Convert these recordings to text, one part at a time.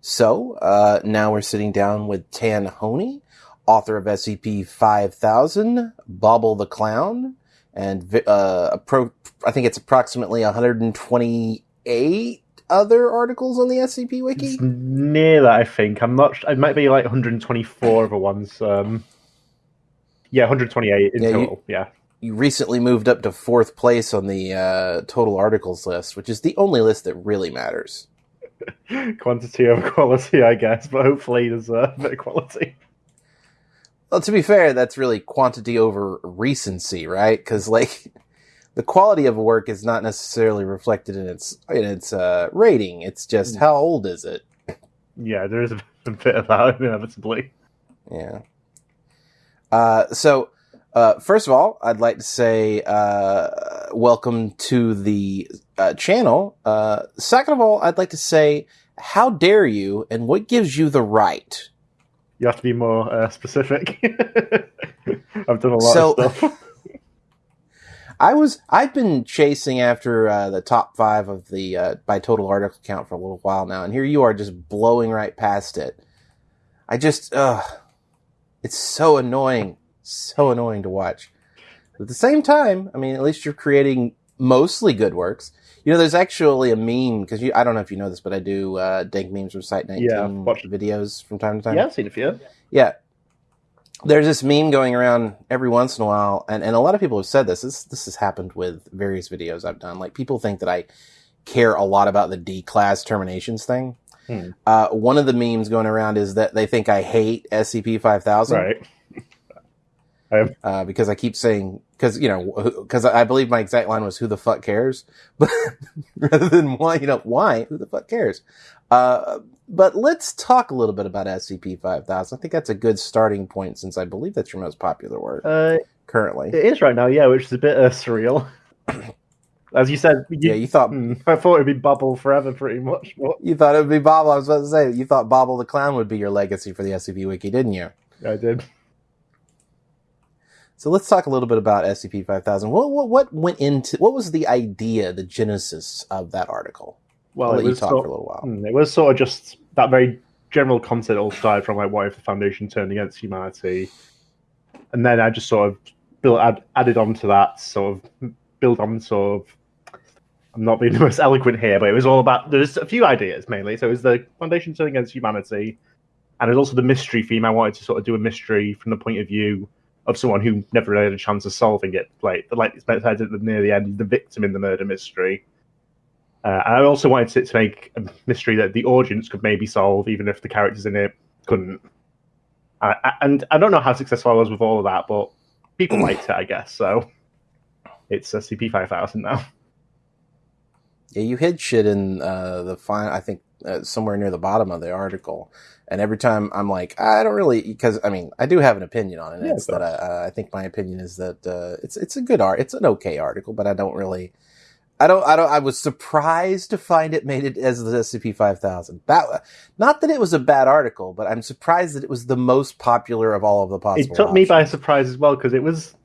So uh, now we're sitting down with Tanhony, author of SCP 5000, Bobble the Clown, and uh, appro- I think it's approximately 128 other articles on the SCP Wiki. It's near that, I think. I'm not. It might be like 124 other ones. Um, yeah, 128 in Yeah, you- total. Yeah. You recently moved up to fourth place on the uh, total articles list, which is the only list that really matters. Quantity over quality, I guess, but hopefully there's a bit of quality. Well, to be fair, that's really quantity over recency, right? Because like the quality of a work is not necessarily reflected in its in its uh, rating. It's just how old is it? Yeah, there is a bit of that inevitably. Yeah. Uh, so, uh, first of all, I'd like to say uh, welcome to the uh, channel. Uh, second of all, I'd like to say how dare you, and what gives you the right? You have to be more uh, specific. I've done a lot So- of stuff. I was I've been chasing after uh, the top five of the uh, by total article count for a little while now, and here you are just blowing right past it. I just, uh, it's so annoying, so annoying to watch. But at the same time, I mean, at least you're creating mostly good works. You know, there's actually a meme because I don't know if you know this, but I do uh, dank memes from Site 19 Yeah, watched- videos from time to time. yeah, I've seen a few. Yeah. There's this meme going around every once in a while, and, and a lot of people have said this. This this has happened with various videos I've done. Like people think that I care a lot about the D class terminations thing. Hmm. Uh, one of the memes going around is that they think I hate SCP five thousand Right. Uh, because I keep saying because you know because I believe my exact line was "Who the fuck cares?" But rather than why you know why who the fuck cares? Uh, but let's talk a little bit about SCP five thousand. I think that's a good starting point since I believe that's your most popular work Uh, currently. it is right now, yeah, which is a bit uh, surreal. As you said, you, yeah, you thought hmm, I thought it'd be Bobble forever, pretty much. But you thought it would be Bobble. I was about to say you thought Bobble the clown would be your legacy for the SCP Wiki, didn't you? I did. So let's talk a little bit about SCP 5000. What, what, what went into, what was the idea, the genesis of that article? Well, I'll let you was talk sort- for a little while. Hmm, It was sort of just that very general concept all started from like what if the Foundation turned against humanity, and then I just sort of built add, added on to that sort of build on sort of. I'm not being the most eloquent here, but it was all about there's a few ideas mainly. So it was the Foundation turning against humanity, and it was also the mystery theme. I wanted to sort of do a mystery from the point of view of someone who never really had a chance of solving it. Like the like it's at the near the end, the victim in the murder mystery. Uh, I also wanted it to make a mystery that the audience could maybe solve, even if the characters in it couldn't. Uh, and I don't know how successful I was with all of that, but people liked it, I guess. So it's SCP 5000 now. Yeah, you hid shit in uh, the final, I think uh, somewhere near the bottom of the article. And every time I'm like, I don't really, because I mean, I do have an opinion on it. Yeah, it's that I, uh, I think my opinion is that uh, it's it's a good art. It's an okay article, but I don't really, I don't, I don't. I was surprised to find it made it as the SCP 5000. That, not that it was a bad article, but I'm surprised that it was the most popular of all of the possible. It took me by surprise as well because it was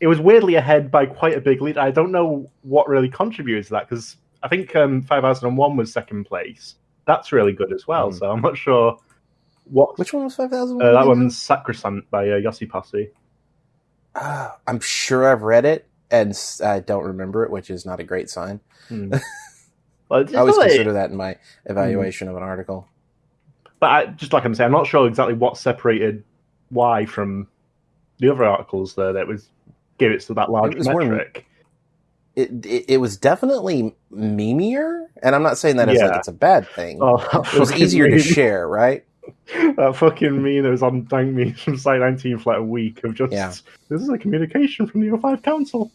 it was weirdly ahead by quite a big lead. I don't know what really contributed to that because I think um, 5001 was second place. That's really good as well. Mhm. So I'm not sure what. Which one was 5000? Uh, that one's Sacrosanct by uh, Yossipossi. Ah, I'm sure I've read it and I don't remember it, which is not a great sign. Hmm. Well, I always like- consider that in my evaluation of an article. but I, just like I'm saying, I'm not sure exactly what separated why from the other articles there that was gave it to that large It was more- metric. It, it it was definitely memeier, and I'm not saying that as like it's a bad thing. Oh, it was easier to share, right? that fucking meme that was on Dank Memes from Site 19 for like a week of just Yeah. this is a communication from the O5 Council.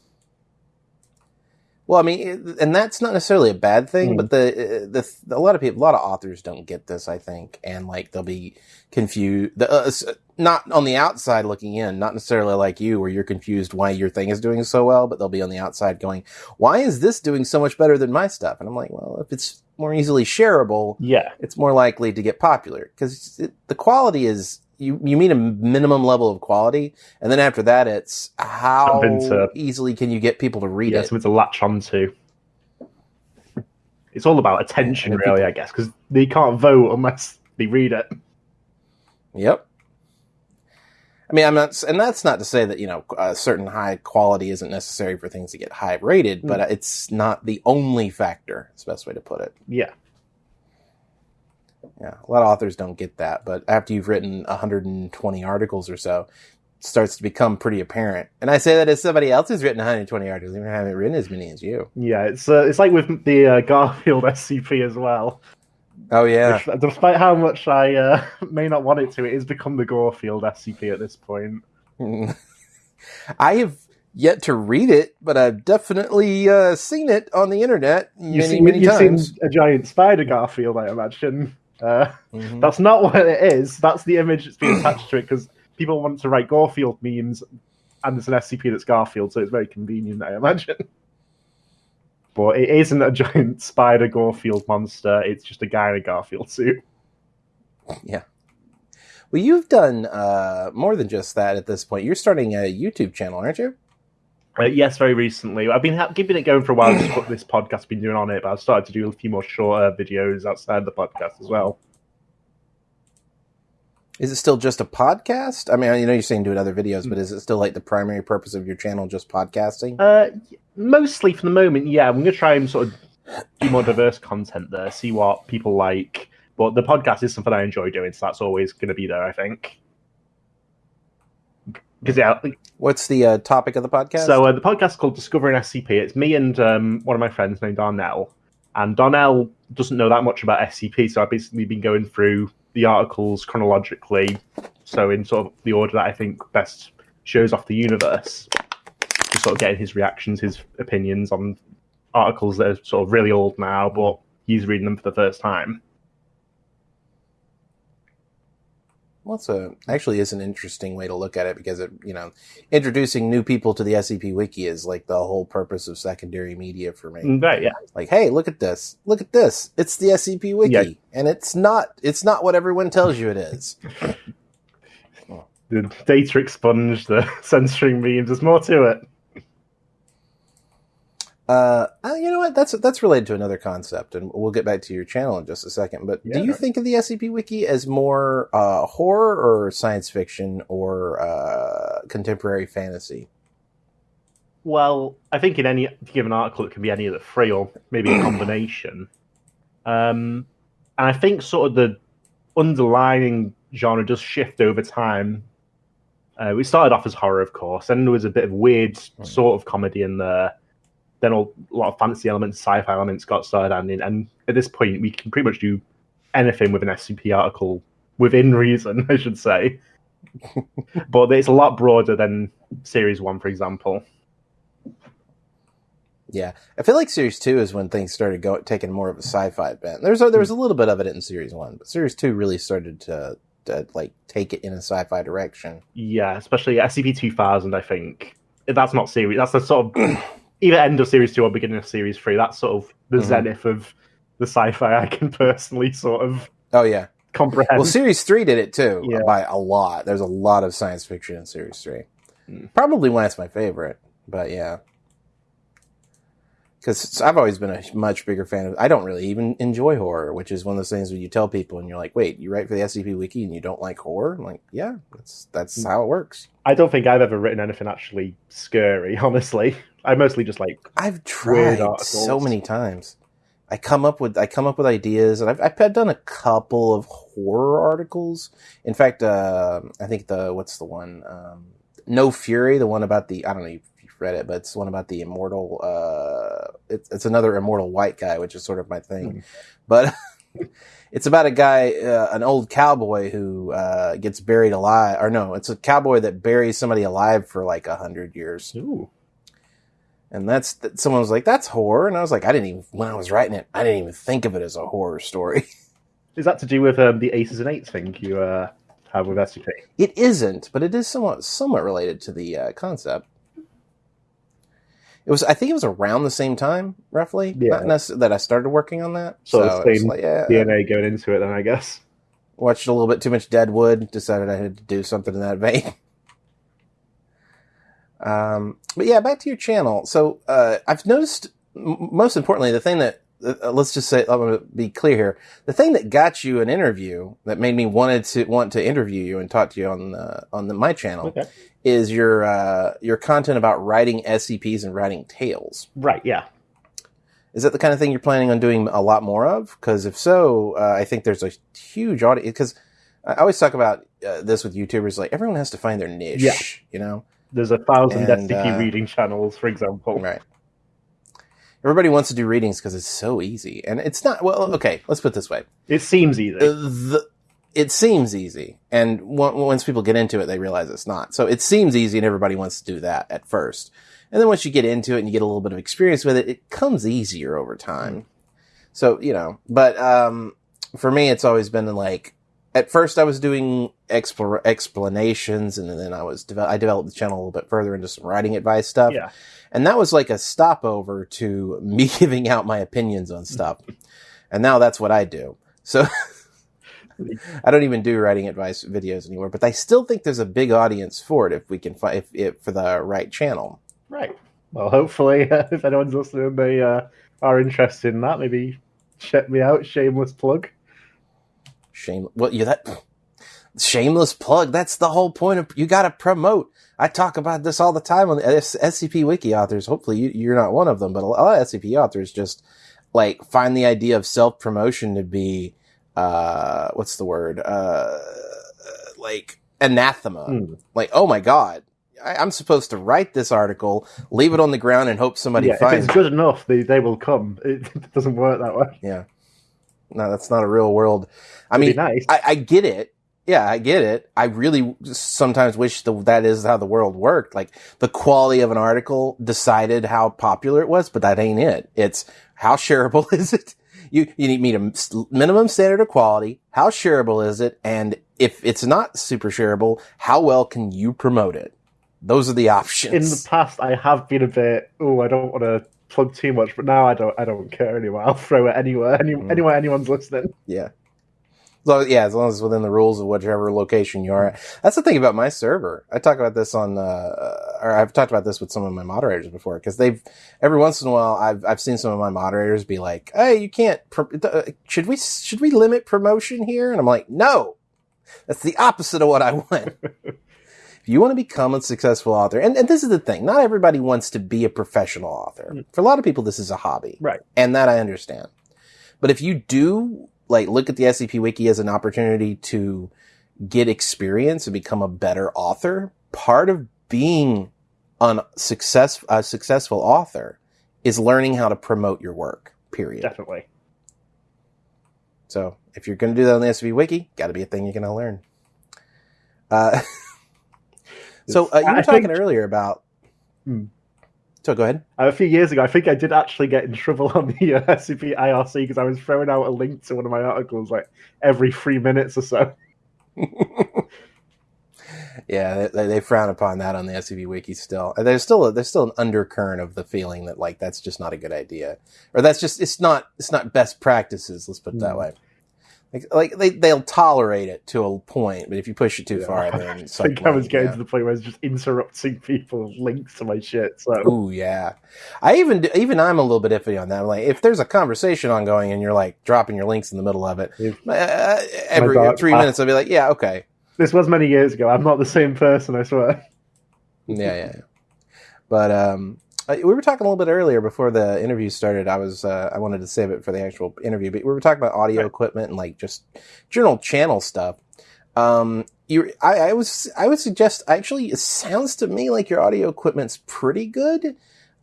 Well, I mean, and that's not necessarily a bad thing, Mm. but the the a lot of people, a lot of authors don't get this, I think, and like they'll be confused. The, uh, not on the outside looking in, not necessarily like you, where you're confused why your thing is doing so well, but they'll be on the outside going, "Why is this doing so much better than my stuff?" And I'm like, well, if it's more easily shareable, Yeah. it's more likely to get popular because the quality is you you meet a minimum level of quality, and then after that, it's how into- easily can you get people to read yeah, it. something to latch onto. It's all about attention, really, people- I guess, because they can't vote unless they read it. Yep. I mean, I'm not, and that's not to say that you know a certain high quality isn't necessary for things to get high rated, but Mm. it's not the only factor. It's the best way to put it. Yeah. Yeah, a lot of authors don't get that, but after you've written 120 articles or so, it starts to become pretty apparent. And I say that as somebody else who's written 120 articles, even haven't written as many as you. Yeah, it's uh, it's like with the uh, Garfield SCP as well. Oh yeah, Which, despite how much I uh, may not want it to, it has become the Garfield SCP at this point. I have yet to read it, but I've definitely uh, seen it on the internet many, You've seen, many you've times. seen a giant spider Garfield, I imagine. Uh, Mhm. That's not what it is. That's the image that's being attached to it because people want to write Garfield memes, and there's an SCP that's Garfield, so it's very convenient, I imagine. But it isn't a giant spider Garfield monster. It's just a guy in a Garfield suit. Yeah. Well, you've done uh, more than just that at this point. You're starting a YouTube channel, aren't you? Uh, yes, very recently. I've been ha- keeping it going for a while. Just what this podcast's been doing on it, but I've started to do a few more shorter videos outside the podcast as well. Is it still just a podcast? I mean, I know you're saying doing other videos, but is it still like the primary purpose of your channel just podcasting? Uh, mostly for the moment, yeah. I'm going to try and sort of do more diverse content there, see what people like. But the podcast is something I enjoy doing, so that's always going to be there, I think. Because yeah, What's the uh, topic of the podcast? so uh, the podcast is called Discovering SCP. It's me and um, one of my friends named Darnell, and Darnell doesn't know that much about SCP, so I've basically been going through the articles chronologically, so in sort of the order that I think best shows off the universe. Just sort of getting his reactions, his opinions on articles that are sort of really old now, but he's reading them for the first time. Well, a actually is an interesting way to look at it because it, you know, introducing new people to the SCP Wiki is like the whole purpose of secondary media for me. Mm, Right, yeah. Like, hey, look at this, look at this. It's the SCP Wiki, Yeah. and it's not. It's not what everyone tells you it is. The data expunged, the censoring memes, there's more to it. Uh, uh, you know what? That's that's related to another concept, and we'll get back to your channel in just a second. But do Yeah. you think of the SCP Wiki as more uh, horror or science fiction or uh, contemporary fantasy? Well, I think in any given article, it can be any of the three, or maybe a combination. Um, and I think sort of the underlying genre does shift over time. Uh, we started off as horror, of course, then there was a bit of weird sort of comedy in there. Then a lot of fantasy elements, sci-fi elements got started adding, and at this point, we can pretty much do anything with an SCP article within reason, I should say. but it's a lot broader than Series One, for example. Yeah, I feel like Series Two is when things started going taking more of a sci-fi bent. There's a, there was a little bit of it in Series One, but Series Two really started to, to like take it in a sci-fi direction. Yeah, especially SCP 2000, I think. That's not series. That's the sort of either end of series two or beginning of series three. That's sort of the Mhm. zenith of the sci-fi I can personally sort of Oh yeah, comprehend. well, Series Three did it too Yeah. by a lot. There's a lot of science fiction in Series Three. Mm. Probably why it's my favorite, but yeah. Because I've always been a much bigger fan of. I don't really even enjoy horror, which is one of those things when you tell people and you're like, "Wait, you write for the SCP Wiki and you don't like horror?" I'm like, "Yeah, that's that's Mm. how it works." I don't think I've ever written anything actually scary. Honestly, I mostly just like I've tried so many times. I come up with I come up with ideas, and I've I've done a couple of horror articles. In fact, uh, I think the what's the one? Um, no Fury, the one about the I don't know if you've read it, but it's the one about the immortal. Uh, it's it's another immortal white guy, which is sort of my thing. Hmm. But it's about a guy, uh, an old cowboy who uh, gets buried alive, or no, it's a cowboy that buries somebody alive for like a hundred years. ooh, And that's that someone was like, "That's horror," and I was like, "I didn't even when I was writing it, I didn't even think of it as a horror story." is that to do with um, the aces and eights thing you uh, have with SCP? it isn't, but it is somewhat somewhat related to the uh, concept. It was, I think, it was around the same time, roughly, Yeah. not necess- that I started working on that. So So, the it was same like, yeah, DNA going into it, then I guess. watched a little bit too much Deadwood, decided I had to do something in that vein. Um, but yeah, back to your channel. So uh, I've noticed, m- most importantly, the thing that uh, let's just say I'm going to be clear here. The thing that got you an interview that made me wanted to want to interview you and talk to you on the, on the, my channel Okay. is your uh, your content about writing SCPs and writing tales. Right. Yeah. Is that the kind of thing you're planning on doing a lot more of? Because if so, uh, I think there's a huge audience. Because I always talk about uh, this with YouTubers, like everyone has to find their niche. Yeah. You know, There's a thousand And, uh, reading channels, for example. right? Everybody wants to do readings because it's so easy, and it's not. Well, okay, let's put it this way: It seems easy. Uh, the, it seems easy, and on- once people get into it, they realize it's not. So it seems easy, and everybody wants to do that at first. And then once you get into it and you get a little bit of experience with it, it comes easier over time. So you know, but um, for me, it's always been like at first I was doing explore, explanations, and then I was deve- I developed the channel a little bit further into some writing advice stuff. yeah. And that was like a stopover to me giving out my opinions on stuff. and now that's what I do. So I don't even do writing advice videos anymore, but I still think there's a big audience for it if we can find if, if for the right channel. Right. Well, hopefully, uh, if anyone's listening, they uh, are interested in that. Maybe check me out. Shameless plug. Shame. Well, you that shameless plug. That's the whole point of you got to promote. I talk about this all the time on the SCP Wiki authors. Hopefully, you, you're not one of them, but a lot of SCP authors just like find the idea of self promotion to be uh, what's the word? Uh, like anathema. Hmm. Like, oh my god. I, I'm supposed to write this article, leave it on the ground, and hope somebody Yeah, if finds it's good enough, they, they will come. It doesn't work that way. Yeah. No, that's not a real world. I It'd mean, nice. I, I get it. Yeah, I get it. I really sometimes wish the, that is how the world worked. Like the quality of an article decided how popular it was, but that ain't it. It's how shareable is it? You, you need meet a minimum standard of quality. How shareable is it? And if it's not super shareable, how well can you promote it? Those are the options. in the past, I have been a bit. Oh, I don't want to plug too much, but now I don't. I don't care anymore. I'll throw it anywhere. Any, Mm. Anywhere anyone's listening. Yeah. So yeah, as long as it's within the rules of whichever location you are at. That's the thing about my server. I talk about this on, uh, or I've talked about this with some of my moderators before because they've every once in a while I've I've seen some of my moderators be like, "Hey, you can't. Uh, should we should we limit promotion here?" And I'm like, "No, that's the opposite of what I want." if you want to become a successful author, and, and this is the thing, not everybody wants to be a professional author. For a lot of people, this is a hobby, Right. and that I understand. But if you do like look at the SCP Wiki as an opportunity to get experience and become a better author, part of being an success a successful author is learning how to promote your work. Period. Definitely. So if you're going to do that on the SCP Wiki, got to be a thing you're going to learn. Uh, so uh, you I were talking think- earlier about. Hmm. So go ahead. A few years ago, I think I did actually get in trouble on the uh, SCP IRC because I was throwing out a link to one of my articles like every three minutes or so. Yeah, they, they frown upon that on the SCP Wiki still. There's still a, there's still an undercurrent of the feeling that like that's just not a good idea, or that's just it's not it's not best practices. Let's put it that Hmm. way. Like, like they they'll tolerate it to a point, but if you push it too Yeah. far, then it's I think like, I was getting yeah. to the point where I was just interrupting people links to my shit. So Ooh, yeah. I even even I'm a little bit iffy on that. I'm like, if there's a conversation ongoing and you're like dropping your links in the middle of it, uh, every dark three minutes, I'll be like, yeah, okay, this was many years ago. I'm not the same person, I swear. yeah, yeah. But um, we were talking a little bit earlier before the interview started. I was uh, I wanted to save it for the actual interview, but we were talking about audio Right. equipment and like just general channel stuff. Um, you, I, I was I would suggest actually it sounds to me like your audio equipment's pretty good.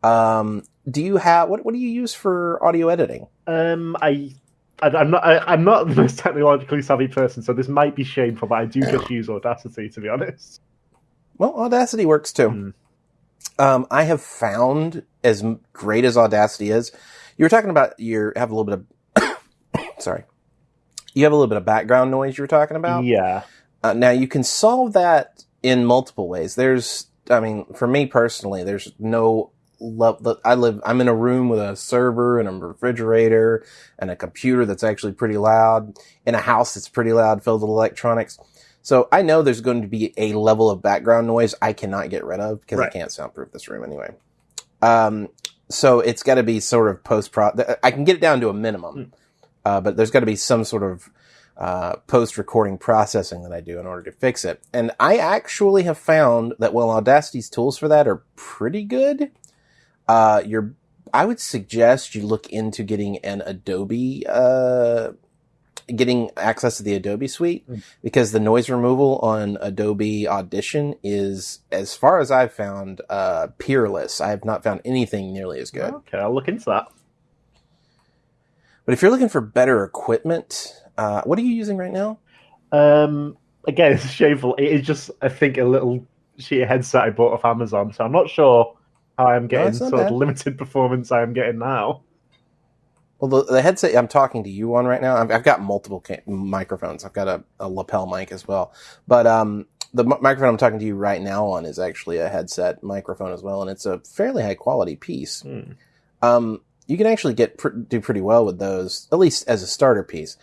Um, do you have what what do you use for audio editing? Um, I, I'm not I, I'm not the most technologically savvy person, so this might be shameful, but I do just use Audacity to be honest. Well, Audacity works too. Hmm. Um, I have found as great as Audacity is, you were talking about you have a little bit of, sorry, you have a little bit of background noise you were talking about. Yeah, Uh, now you can solve that in multiple ways. There's, I mean, for me personally, there's no love. I live, I'm in a room with a server and a refrigerator and a computer that's actually pretty loud in a house that's pretty loud filled with electronics. So I know there's going to be a level of background noise I cannot get rid of because I can't soundproof this room anyway. Um, so it's got to be sort of post pro. I can get it down to a minimum, uh, but there's got to be some sort of uh, post recording processing that I do in order to fix it. And I actually have found that while Audacity's tools for that are pretty good, uh, you're I would suggest you look into getting an Adobe, uh, getting access to the Adobe suite Mm. because the noise removal on Adobe Audition is, as far as I've found, uh, peerless. I have not found anything nearly as good. Okay, I'll look into that. But if you're looking for better equipment, uh, what are you using right now? Um, again, it's shameful. It is just, I think, a little shitty headset I bought off Amazon, so I'm not sure how I'm getting not sort of bad. the limited performance I am getting now. Well, the, the headset I'm talking to you on right now, I've, I've got multiple ca- microphones. I've got a, a lapel mic as well. But um, the mi- microphone I'm talking to you right now on is actually a headset microphone as well, and it's a fairly high quality piece. Hmm. Um, you can actually get pr- do pretty well with those, at least as a starter piece.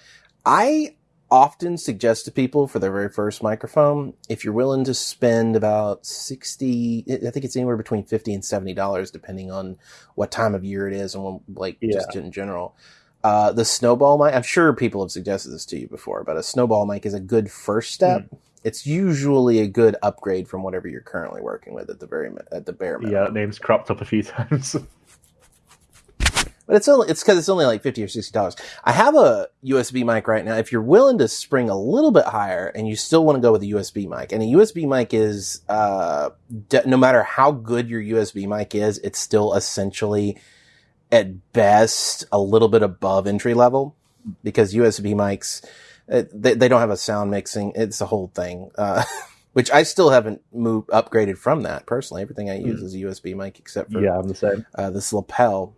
I often suggest to people for their very first microphone, if you're willing to spend about sixty, I think it's anywhere between fifty and seventy dollars, depending on what time of year it is and what, like just in general. Uh, the snowball mic, I'm sure people have suggested this to you before, but a snowball mic is a good first step. It's usually a good upgrade from whatever you're currently working with at the very at the bare minimum. Yeah, that name's cropped up a few times. But it's only it's because it's only like fifty or sixty dollars. I have a USB mic right now. If you're willing to spring a little bit higher and you still want to go with a USB mic, and a USB mic is uh, de- no matter how good your USB mic is, it's still essentially at best a little bit above entry level because USB mics uh, they, they don't have a sound mixing. It's a whole thing. Uh, which I still haven't moved upgraded from that personally. Everything I use is a USB mic except for yeah, I'm the same. uh, this lapel.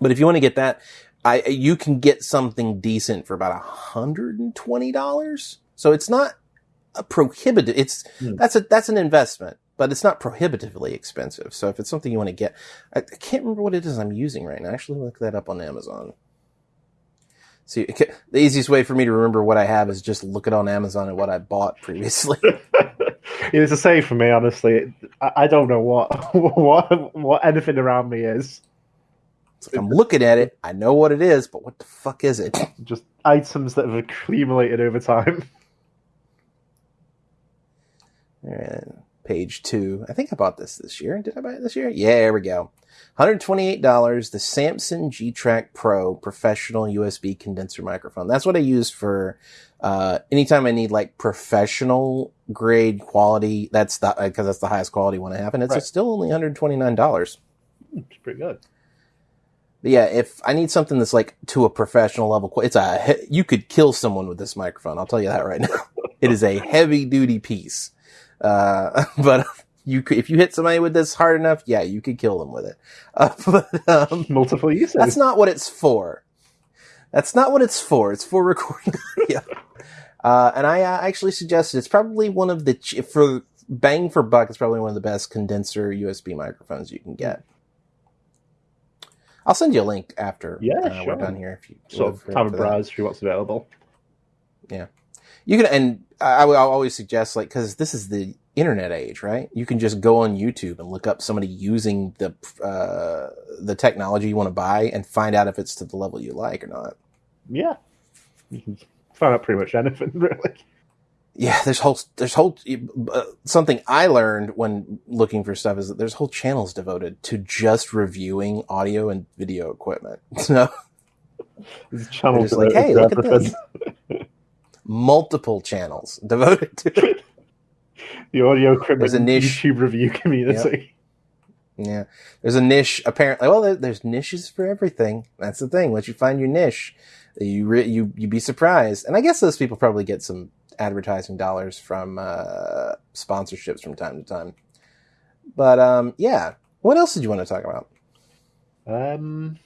But if you want to get that, I you can get something decent for about hundred and twenty dollars. So it's not a prohibitive. It's Hmm. that's a that's an investment, but it's not prohibitively expensive. So if it's something you want to get, I, I can't remember what it is I'm using right now. Actually, look that up on Amazon. See, it the easiest way for me to remember what I have is just look it on Amazon at what I bought previously. it's the same for me, honestly. I, I don't know what what what anything around me is. It's like I'm looking at it, I know what it is, but what the fuck is it? Just items that have accumulated over time. Alright, page two. I think I bought this this year. Did I buy it this year? Yeah, there we go. $128, the Samson G-Track Pro professional USB condenser microphone. That's what I use for, uh, anytime I need like professional grade quality. That's the, uh, cause that's the highest quality one I have. And it's Right. still only $129. It's pretty good. Yeah, if I need something that's like to a professional level, it's a, you could kill someone with this microphone. I'll tell you that right now. it is a heavy duty piece. Uh, but you could, if you hit somebody with this hard enough, yeah, you could kill them with it. Uh, but, um, Multiple uses. that's not what it's for. That's not what it's for. It's for recording audio. Uh, and I uh, actually suggested it's probably one of the, ch- for bang for buck, it's probably one of the best condenser USB microphones you can get. I'll send you a link after Yeah, uh, we're done here. If you of have a browse through what's available. Yeah, you can, and I, I would always suggest like, cause this is the internet age, right? You can just go on YouTube and look up somebody using the, uh, the technology you want to buy and find out if it's to the level you like or not. Yeah. You can find out pretty much anything, really. Yeah, there's whole, there's whole, uh, something I learned when looking for stuff is that there's whole channels devoted to just reviewing audio and video equipment. So There's channels just like, hey, look at this. multiple channels devoted to The audio equipment There's a niche. YouTube review community. Yeah. There's a niche apparently. Well, there, there's niches for everything. That's the thing. Once you find your niche, you re, you you be surprised. And I guess those people probably get some advertising dollars from uh, sponsorships from time to time. But um, yeah. What else did you want to talk about? Um,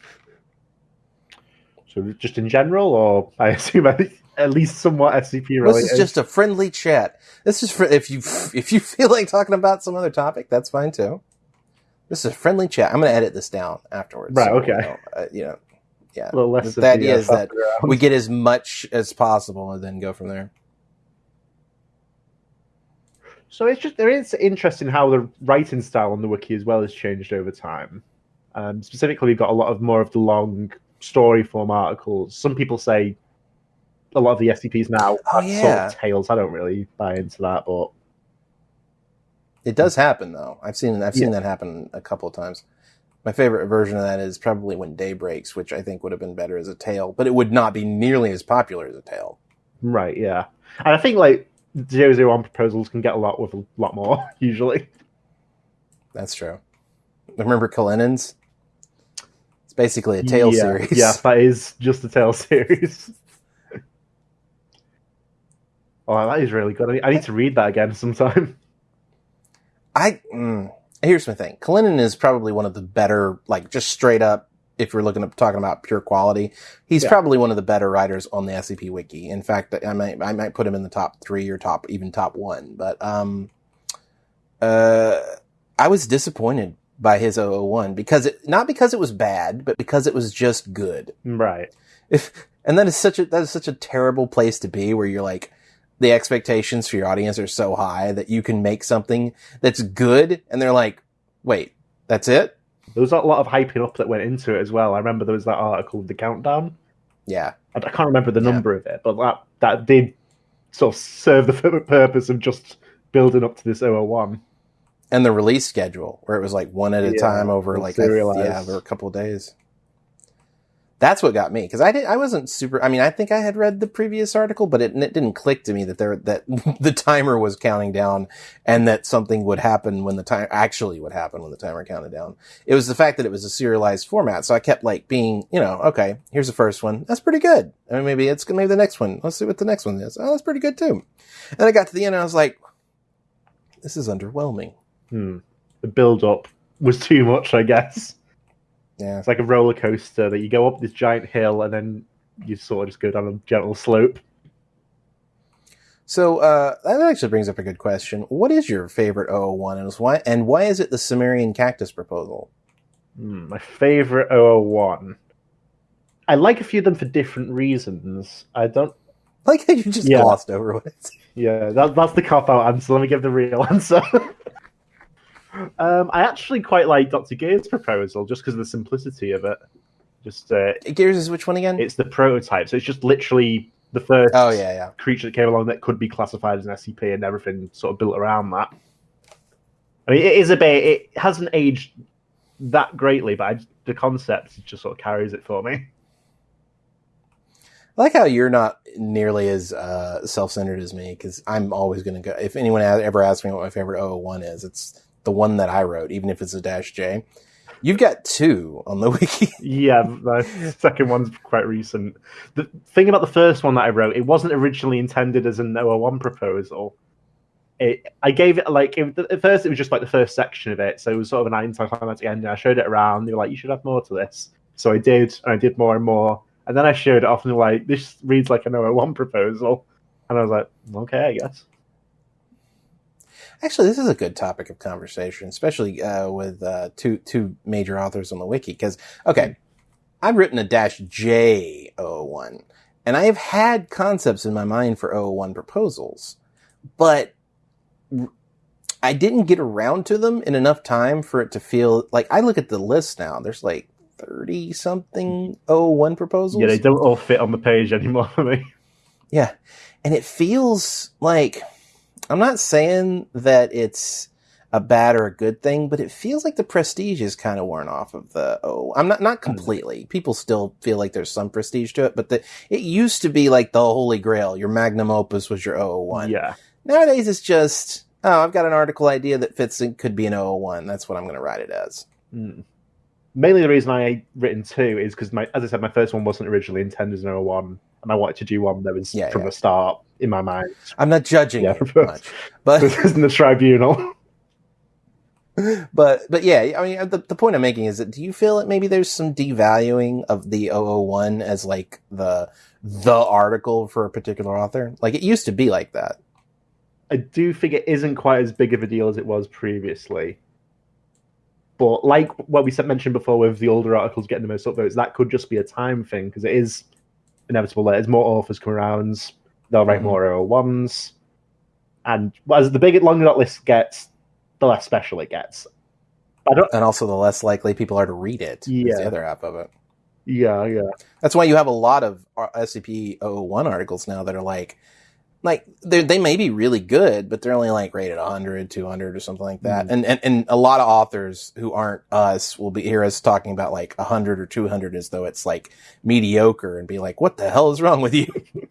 so just in general, or I assume at least somewhat SCP related. This is just a friendly chat. This is for if you if you feel like talking about some other topic, that's fine too. This is a friendly chat. I'm going to edit this down afterwards. Right, so, okay. You know, uh, you know yeah. a little less. the idea is that we get as much as possible and then go from there. So it's just there is interesting how the writing style on the wiki as well has changed over time. Um, specifically, we've got a lot of more of the long story form articles. Some people say a lot of the SCPs now Oh, are sort of tales. I don't really buy into that, but It does happen though. I've seen I've seen that happen a couple of times. My favorite version of that is probably when Day Breaks, which I think would have been better as a tale, but it would not be nearly as popular as a tale. right, yeah. And I think like zero zero one proposals can get a lot with a lot more usually. That's true. Remember Kalinin's? It's basically a tale yeah, series. Yeah, that is just a tale series. oh, that is really good. I need, I need to read that again sometime. I mm, here's my thing. Kalinin is probably one of the better, like just straight up. If you're looking at talking about pure quality, he's Yeah. probably one of the better writers on the SCP wiki. In fact, I might I might put him in the top three or top even top one. But um, uh, I was disappointed by his 001 because it not because it was bad, but because it was just good. Right. If and that is such a that is such a terrible place to be where you're like the expectations for your audience are so high that you can make something that's good and they're like, wait, that's it? There was a lot of hyping up that went into it as well. I remember there was that article, The Countdown. Yeah. I, I can't remember the Yeah. number of it, but that that did sort of serve the purpose of just building up to this 001. And the release schedule where it was like one at a Yeah, time over like a, yeah, over a couple of days. That's what got me because I did I wasn't super. I mean, I think I had read the previous article, but it, it didn't click to me that there that the timer was counting down and that something would happen when the time actually would happen when the timer counted down. It was the fact that it was a serialized format, so I kept like being, you know, okay, here's the first one, that's pretty good. I mean, maybe it's maybe the next one. Let's see what the next one is. Oh, that's pretty good too. And I got to the end, and I was like, this is underwhelming. Hmm. The build up was too much, I guess. Yeah. It's like a roller coaster that you go up this giant hill and then you sort of just go down a gentle slope. So uh, that actually brings up a good question. What is your favorite 001 and why and why is it the Sumerian cactus proposal? Hmm, my favorite 001. I like a few of them for different reasons. I don't. Like how you just Yeah. glossed over it. Yeah, that, that's the cop out answer. Let me give the real answer. Um, I actually quite like Dr. Gear's proposal just because of the simplicity of it. Just uh, Gears is which one again? it's the prototype, so it's just literally the first oh yeah, yeah. creature that came along that could be classified as an SCP and everything sort of built around that. I mean, it is a bit. It hasn't aged that greatly, but I, the concept just sort of carries it for me. I like how you're not nearly as uh, self-centered as me because I'm always going to go. If anyone ever asks me what my favorite 001 is, it's the one that I wrote, even if it's a dash J. You've got two on the wiki. Yeah, the second one's quite recent. The thing about the first one that I wrote, it wasn't originally intended as an 001 proposal. It, I gave it like it, at first it was just like the first section of it, so it was sort of an anticlimactic ending. I showed it around. They were like, "You should have more to this," so I did, and I did more and more. And then I showed it off, and they were like, "This reads like an 001 proposal," and I was like, "Okay, I guess." Actually, this is a good topic of conversation, especially uh, with uh, two two major authors on the wiki. Because okay, I've written a dash J 001, and I have had concepts in my mind for 001 proposals, but I didn't get around to them in enough time for it to feel like I look at the list now. There's like thirty something 001 proposals. Yeah, they don't all fit on the page anymore for me. Yeah. And it feels like I'm not saying that it's a bad or a good thing, but it feels like the prestige is kind of worn off of the oh I'm not not completely. People still feel like there's some prestige to it, but the it used to be like the holy grail. Your magnum opus was your 001. Yeah, Nowadays it's just oh, I've got an article idea that fits in could be an 001. That's what I'm going to write it as. Mm. Mainly the reason I written two is because my, as I said, my first one wasn't originally intended as an 01, and I wanted to do one that was Yeah, from yeah. the start in my mind. I'm not judging Yeah, it much. But This isn't the tribunal. but but yeah, I mean the the point I'm making is that do you feel that maybe there's some devaluing of the 001 as like the the article for a particular author? Like it used to be like that. I do think it isn't quite as big of a deal as it was previously. But like what we said mentioned before with the older articles getting the most upvotes, that could just be a time thing because it is inevitable that as more authors come around, they'll write Mhm. more 001s. And as the bigger, longer that list gets, the less special it gets. I don't. and also the less likely people are to read it. Yeah. the other half of it. Yeah, yeah, That's why you have a lot of SCP 001 articles now that are like, like they they may be really good, but they're only like rated 100, 200 or something like that. Mhm. And, and and a lot of authors who aren't us will be hear us talking about like 100 or 200 as though it's like mediocre and be like, what the hell is wrong with you?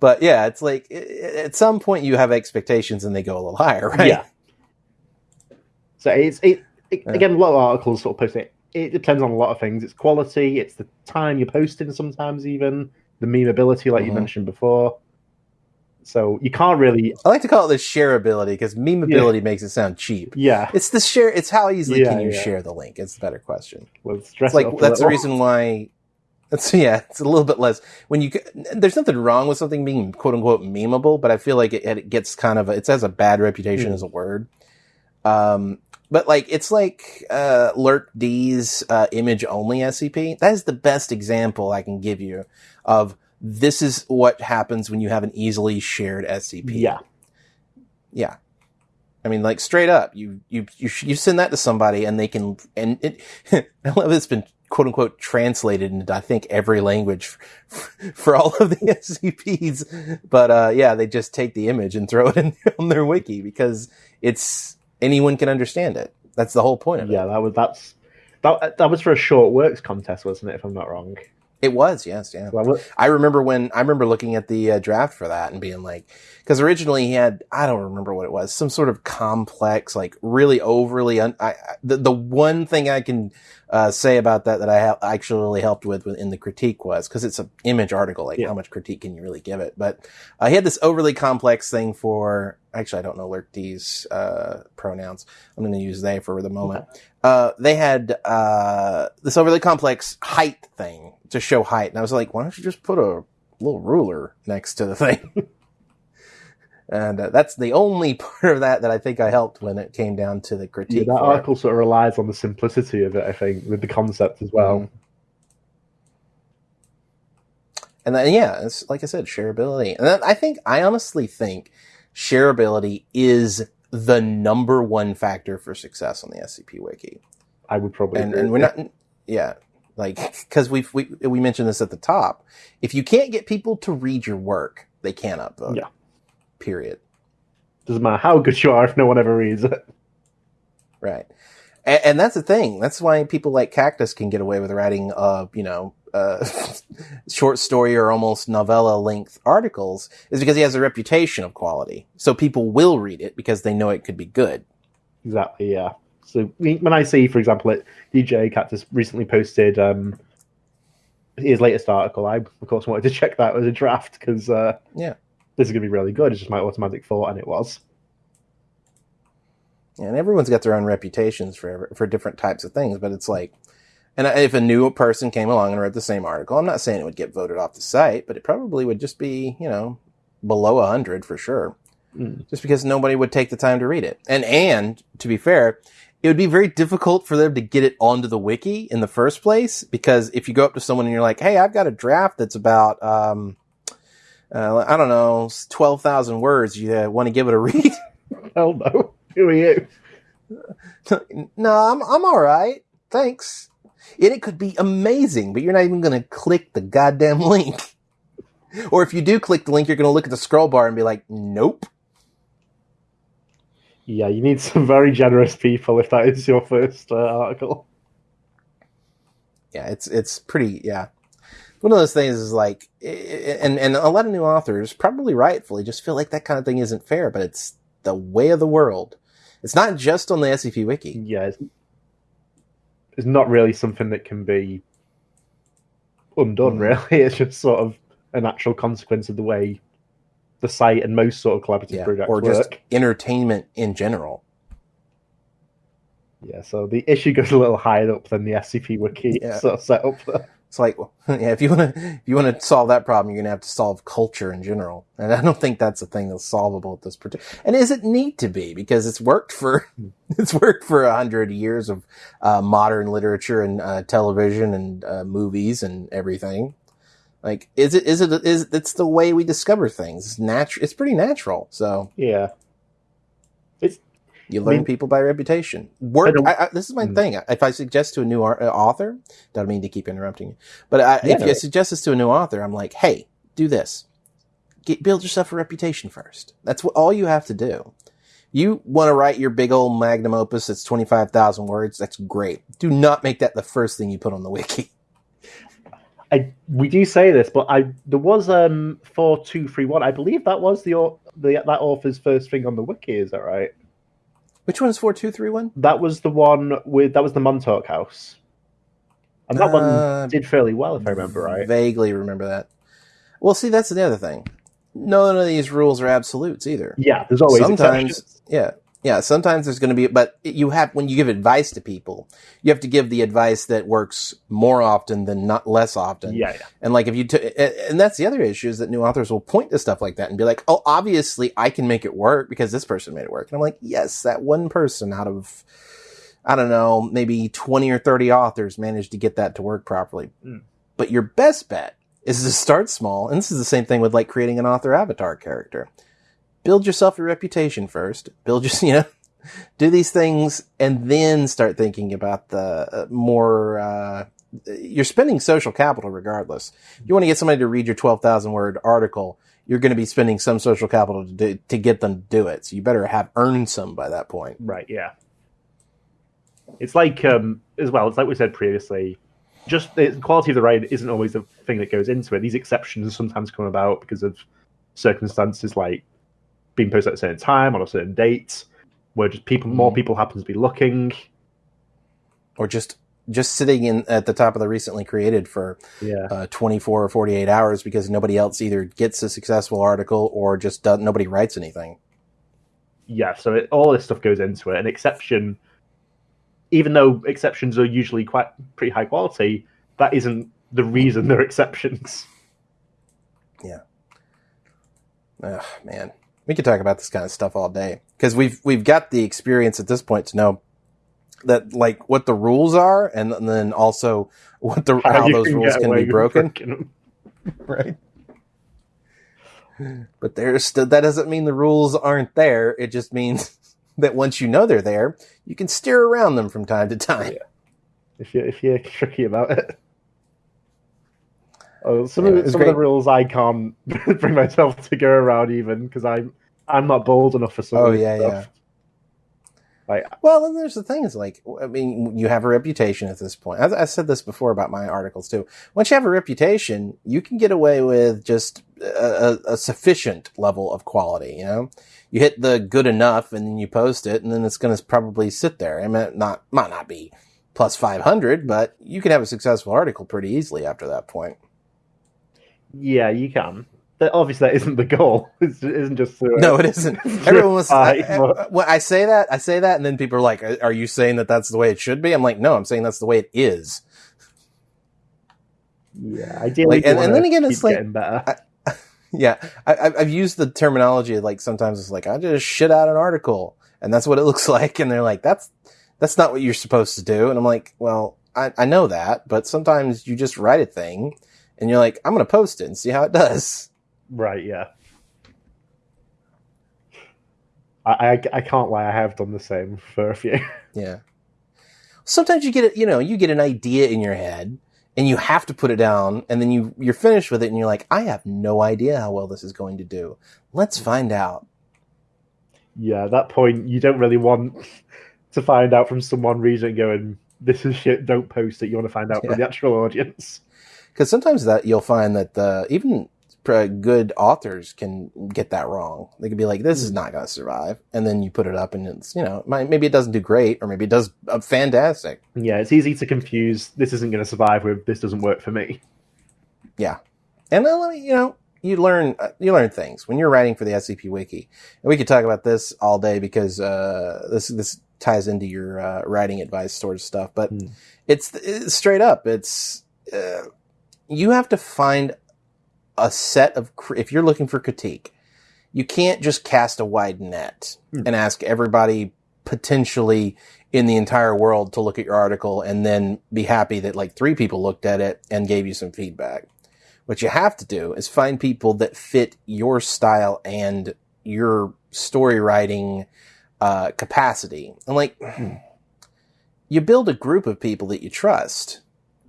but yeah, it's like at some point you have expectations and they go a little higher, right? yeah. So it's it, it Yeah. again. A lot of articles sort of post it. It depends on a lot of things. It's quality. It's the time you're posting. Sometimes even the memeability, like you Mhm. mentioned before. So you can't really. I like to call it the shareability because memeability makes it sound cheap. Yeah. It's the share. It's how easily Yeah, can you yeah. share the link? It's the better question. Let's It's like that's the reason why. That's yeah. It's a little bit less when you. There's nothing wrong with something being quote unquote memeable, but I feel like it, it gets kind of a, it has a bad reputation Hmm. as a word. Um, but like it's like uh, Lurk D's uh, image only SCP. That is the best example I can give you of this is what happens when you have an easily shared SCP. Yeah. Yeah. I mean, like straight up, you you you you send that to somebody, and they can, and it. I love it's been quote unquote translated into I think every language for, all of the SCPs. But uh, yeah, they just take the image and throw it in on their wiki because it's anyone can understand it. That's the whole point of Yeah, it. that was that's that that was for a short works contest, wasn't it? If I'm not wrong. It was, yes, yeah. Was- I remember when I remember looking at the uh, draft for that and being like, because originally he had I don't remember what it was, some sort of complex, like really overly. Un- I, I, the the one thing I can uh, say about that that I ha- actually helped with in the critique was because it's an image article, like Yeah. how much critique can you really give it? But uh, he had this overly complex thing for. Actually, I don't know Lurk D's uh, pronouns. I'm going to use they for the moment. Uh, they had uh, this overly complex height thing to show height, and I was like, why don't you just put a little ruler next to the thing? and uh, that's the only part of that that I think I helped when it came down to the Yeah, critique. that for it. article sort of relies on the simplicity of it, I think, with the concept as well. Mhm. And then, yeah, it's like I said, shareability. And I think, I honestly think shareability is the number one factor for success on the SCP Wiki. I would probably. and agree and we're not yeah like because we we we mentioned this at the top if you can't get people to read your work they can't upvote Yeah. period Doesn't matter how good you are if no one ever reads it. right and, and that's the thing that's why people like kaktus can get away with writing uh you know uh short story or almost novella length articles is because he has a reputation of quality so people will read it because they know it could be good Exactly, yeah. So when I see, for example, it, djkaktus recently posted um, his latest article, I of course wanted to check that as a draft because uh, Yeah. this is going to be really good. It's just my automatic thought, and it was. and everyone's got their own reputations for for different types of things but it's like and if a new person came along and read the same article i'm not saying it would get voted off the site but it probably would just be you know below 100 for sure Mm. just because nobody would take the time to read it and and to be fair it would be very difficult for them to get it onto the wiki in the first place because if you go up to someone and you're like hey i've got a draft that's about um uh, i don't know 12000 words you uh, want to give it a read Hell no. Who are you? no, I'm I'm all right. Thanks. And it could be amazing, but you're not even going to click the goddamn link. Or if you do click the link, you're going to look at the scroll bar and be like, "Nope." Yeah, you need some very generous people if that is your first uh, article. Yeah, it's it's pretty. Yeah, one of those things is like, and and a lot of new authors probably rightfully just feel like that kind of thing isn't fair, but it's the way of the world. It's not just on the SCP Wiki. Yeah, it's, it's not really something that can be undone. Mm. Really, it's just sort of a natural consequence of the way the site and most sort of collaborative Yeah, projects or just work. entertainment in general. Yeah, so the issue goes a little higher up than the SCP wiki Yeah. sort of set up. there. It's like, yeah, if you want to, if you want to solve that problem, you're gonna have to solve culture in general, and I don't think that's a thing that's solvable at this particular. And is it need to be because it's worked for, it's worked for a hundred years of uh, modern literature and uh, television and uh, movies and everything. Like, is it? Is it? Is it's the way we discover things? It's natural. It's pretty natural. So Yeah, You learn mean- people by reputation. Work. I, I, this is my Mm. thing. If I suggest to a new uh, author, don't mean to keep interrupting you, but I, Yeah, if no. you suggest this to a new author, I'm like, hey, do this. Get, build yourself a reputation first. That's what all you have to do. You want to write your big old magnum opus that's 25,000 words. That's great. Do not make that the first thing you put on the wiki. I we do say this, but I there was um four two three one. I believe that was the the that author's first thing on the wiki. Is that right? Which one is 4231? That was the one with that was the Montauk House, and that Uh, one did fairly well if I remember right. Vaguely remember that. Well, see, that's the other thing. None of these rules are absolutes either. Yeah, there's always sometimes exceptions. yeah yeah sometimes there's going to be but you have when you give advice to people you have to give the advice that works more often than not less often. Yeah, yeah, and like if you t- and that's the other issue is that new authors will point to stuff like that and be like oh obviously i can make it work because this person made it work. And i'm like yes that one person out of i don't know maybe 20 or 30 authors managed to get that to work properly. Mm. but your best bet is to start small and this is the same thing with like creating an author avatar character build yourself a reputation first. Build your, you know, do these things and then start thinking about the uh, more, uh, you're spending social capital regardless. You want to get somebody to read your 12,000 word article. You're going to be spending some social capital to, do, to get them to do it. So you better have earned some by that point. right, yeah. It's like um as well. It's like we said previously. Just the quality of the writing isn't always the thing that goes into it. These exceptions sometimes come about because of circumstances like being posted at a certain time on a certain date, where just people more Mhm. people happen to be looking. Or just, just sitting in at the top of the recently created for Yeah, uh, 24 or 48 hours because nobody else either gets a successful article or just does, nobody writes anything. yeah. So it, all this stuff goes into it. An exception, even though exceptions are usually quite pretty high quality, that isn't the reason they're exceptions. Yeah. Ugh, man, we could talk about this kind of stuff all day because we've we've got the experience at this point to know that like what the rules are, and, then also what the how, you those rules can be broken. Right. But there's still that doesn't mean the rules aren't there. It just means that once you know they're there, you can steer around them from time to time. if you if you're tricky about it. Oh, some Yeah, of, the, some of the rules I can't bring myself to go around even because I'm I'm not bold enough for some. Oh, of this yeah, stuff. Well, and there's the thing is like, I mean, you have a reputation at this point. I, I said this before about my articles too. Once you have a reputation, you can get away with just a, a, sufficient level of quality. You know, you hit the good enough, and then you post it, and then it's going to probably sit there. I mean, it not might not be plus five hundred, but you can have a successful article pretty easily after that point. Yeah, you can. That, obviously, that isn't the goal. It isn't just to, No, it isn't. Everyone was. I, I- but- I say that, I say that, and then people are like, uh, "Are you saying that that's the way it should be?" I'm like, "No, I'm saying that's the way it is." yeah. Ideally, Like, and- and then again, it's like- better. Yeah, I, I've- I've used the terminology like sometimes it's like I just shit out an article, and that's what it looks like, and they're like, "That's that's not what you're supposed to do," and I'm like, "Well, I, I know that, but sometimes you just write a thing, and you're like, I'm going to post it and see how it does." Right, yeah. I, I I can't lie. I have done the same for a few. Yeah. Sometimes you get it, you know, you get an idea in your head and you have to put it down and then you, you're finished with it and you're like, I have no idea how well this is going to do. Let's find out. yeah, at that point, you don't really want to find out from someone reading it going, "This is shit. Don't post it." You want to find out Yeah. from the actual audience. Cause sometimes that you'll find that the, even good authors can get that wrong. They could be like, this is not going to survive. And then you put it up and it's, you know, maybe it doesn't do great or maybe it does uh, fantastic. Yeah, it's easy to confuse. This isn't going to survive with. This doesn't work for me. Yeah, and then, you know, you learn uh, you learn things when you're writing for the SCP Wiki. And we could talk about this all day because uh, this this ties into your uh, writing advice sort of stuff. But Hmm. it's, it's straight up. It's uh, you have to find a set of if you're looking for critique, you can't just cast a wide net Hmm. and ask everybody potentially in the entire world to look at your article and then be happy that like three people looked at it and gave you some feedback. What you have to do is find people that fit your style and your story writing uh, capacity. And like, you build a group of people that you trust,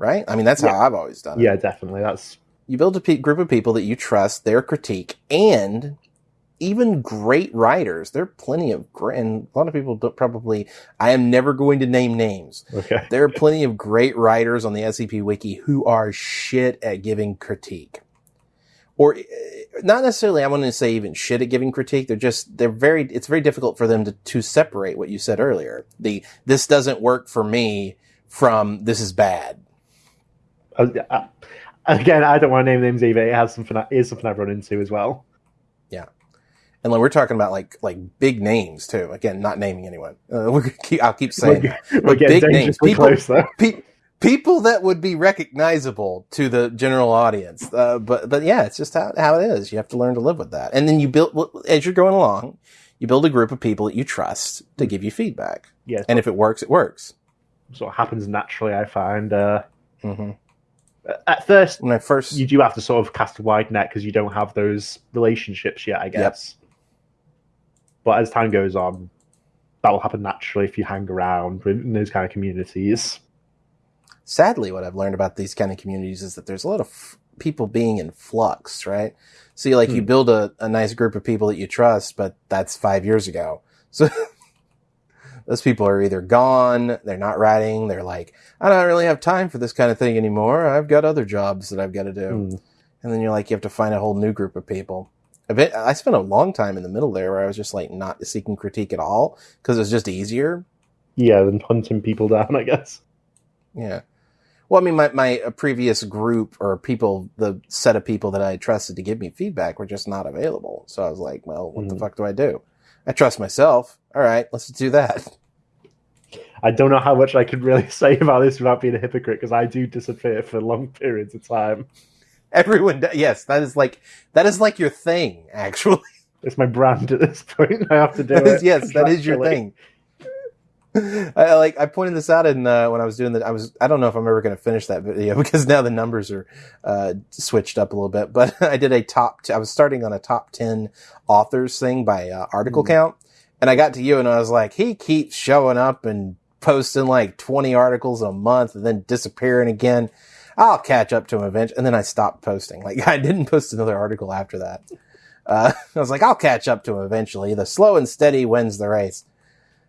right? I mean, that's Yeah. how I've always done it. Yeah, definitely. That's You build a pe- group of people that you trust, their critique, and even great writers. There are plenty of great, and a lot of people don't probably, I am never going to name names. okay. There are plenty of great writers on the SCP Wiki who are shit at giving critique. Or eh, not necessarily, I want to say even shit at giving critique. They're just, they're very, it's very difficult for them to, to separate what you said earlier. The, this doesn't work for me from this is bad. Uh, uh, again, I don't want to name names either. It has something. It is something I've run into as well. Yeah, and like, we're talking about like, like big names too. Again, not naming anyone. Uh, we're keep, I'll keep saying We're, we're big names. People- close. Pe- people that would be recognizable to the general audience. Uh, but but yeah, it's just how, how it is. You have to learn to live with that. And then you build as you're going along, you build a group of people that you trust to give you feedback. Yes, And if it works, it works. sort of happens naturally. I find. Uh, hmm at first, When I first, you do have to sort of cast a wide net because you don't have those relationships yet, I guess. But as time goes on, that will happen naturally if you hang around in those kind of communities. sadly, what I've learned about these kind of communities is that there's a lot of f- people being in flux, right? So you like you Hmm. build a, a nice group of people that you trust, but that's five years ago. So those people are either gone, they're not writing, they're like, I don't really have time for this kind of thing anymore. I've got other jobs that I've got to do. Hmm. And then you're like, you have to find a whole new group of people. I spent a long time in the middle there where I was just like not seeking critique at all because it was just easier. Yeah, than hunting people down, I guess. Yeah. Well, I mean, my, my uh, previous group or people, the set of people that I trusted to give me feedback were just not available. So I was like, well, what the Mhm. fuck do I do? I trust myself. All right, let's do that. I don't know how much I could really say about this without being a hypocrite because I do disappear for long periods of time. Everyone, yes, that is like, that is like your thing, actually. It's my brand at this point. I have to do is- it. yes, that is your thing. I like I pointed this out in uh, when I was doing that. I was I don't know if I'm ever going to finish that video because now the numbers are uh, switched up a little bit. But I did a top. T- I was starting on a top ten authors thing by uh, article Mhm. count, and I got to you and I was like, he keeps showing up and posting like 20 articles a month and then disappearing again. I'll catch up to him eventually. And then I stopped posting. Like I didn't post another article after that. Uh, I was like, I'll catch up to him eventually. The slow and steady wins the race.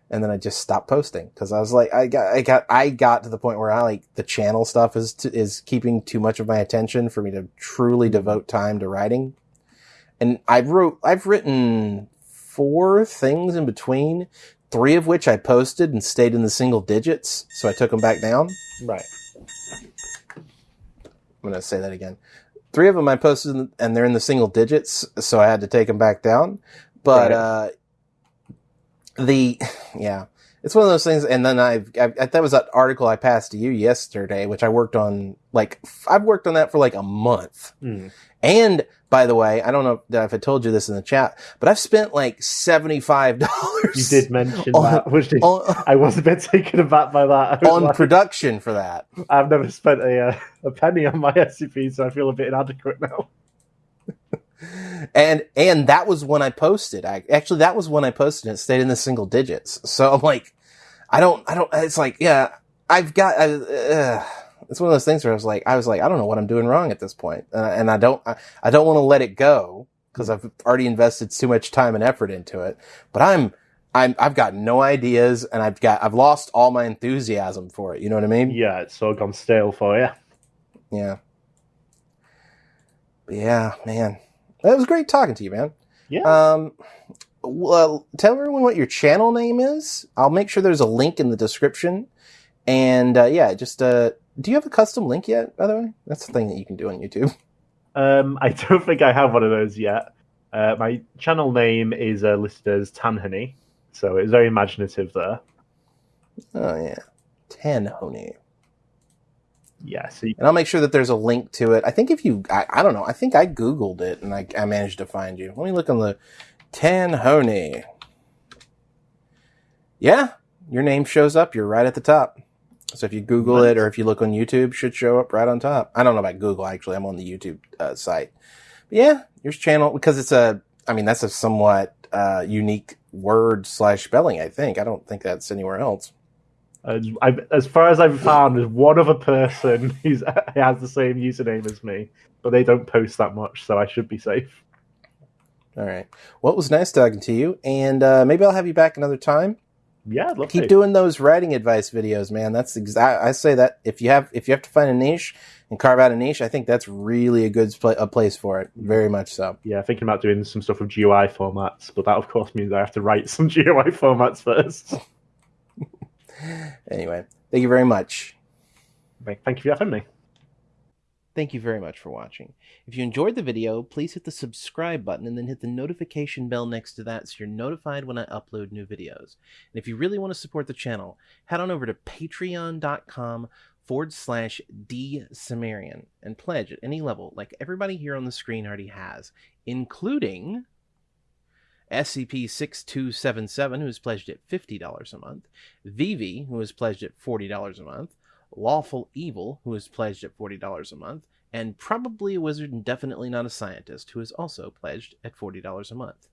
And then I just stopped posting because I was like, I got, I got, I got to the point where I like the channel stuff is t- is keeping too much of my attention for me to truly devote time to writing. And I wrote, I've written four things in between, three of which I posted and stayed in the single digits, so I took them back down. Right. I'm going to say that again. Three of them I posted and they're in the single digits, so I had to take them back down. But, Right. uh, the, yeah, it's one of those things. And then I've, I've, that was that article I passed to you yesterday, which I worked on, like, I've worked on that for like a month. Mm. And by the way, I don't know if I told you this in the chat, but I've spent like $75 You did mention On- that, which is, on, I was a bit taken aback by that. On like, production for that. I've never spent a uh, a penny on my SCP, so I feel a bit inadequate now. And and that was when I posted. I actually that was when I posted. It stayed in the single digits. So I'm like, I don't, I don't. It's like, yeah, I've got. I, uh, it's one of those things where I was like, I was like, I don't know what I'm doing wrong at this point, uh, and I don't, I, I don't want to let it go because I've already invested too much time and effort into it. But I'm. I'm, I've got no ideas and I've got, I've lost all my enthusiasm for it. You know what I mean? Yeah, it's of gone stale for you. Yeah. But yeah, man. It was great talking to you, man. Yeah. Um, well, tell everyone what your channel name is. I'll make sure there's a link in the description. And uh, yeah, just uh, do you have a custom link yet? By the way, that's the thing that you can do on YouTube. Um, I don't think I have one of those yet. Uh, my channel name is uh, listed as Tanhony, so it's very imaginative there. Oh yeah, ten honey. Yeah, so And I'll make sure that there's a link to it. I think if you, I, I don't know, I think I googled it and I, I managed to find you. Let me look on the ten honey. Yeah, your name shows up. You're right at the top. So if you Google it or if you look on YouTube, it should show up right on top. I don't know about Google actually. I'm on the YouTube uh, site. But yeah, your channel because it's a. I mean, that's a somewhat uh, unique word slash spelling. I think I don't think that's anywhere else. As, I, as far as I've found, there's one other person who's has the same username as me, but they don't post that much, so I should be safe. All right. Well, it was nice talking to you, and uh, maybe I'll have you back another time. Yeah, I'd love Keep to. doing those writing advice videos, man. That's exact. I say that if you have if you have to find a niche and carve out a niche, I think that's really a good pla- a place for it. Very much so. Yeah, thinking about doing some stuff with GoI formats, but that of course means I have to write some GoI formats first. Anyway, thank you very much. Thank you for having me. Thank you very much for watching. If you enjoyed the video, please hit the subscribe button and then hit the notification bell next to that so you're notified when I upload new videos. And if you really want to support the channel, head on over to patreon.com forward slash dsumerian and pledge at any level like everybody here on the screen already has, including SCP-6277, who has pledged at $50 a month, Vivi, who has pledged at $40 a month, Lawful Evil, who has pledged at $40 a month, and Probably a Wizard and Definitely Not a Scientist, who has also pledged at $40 a month.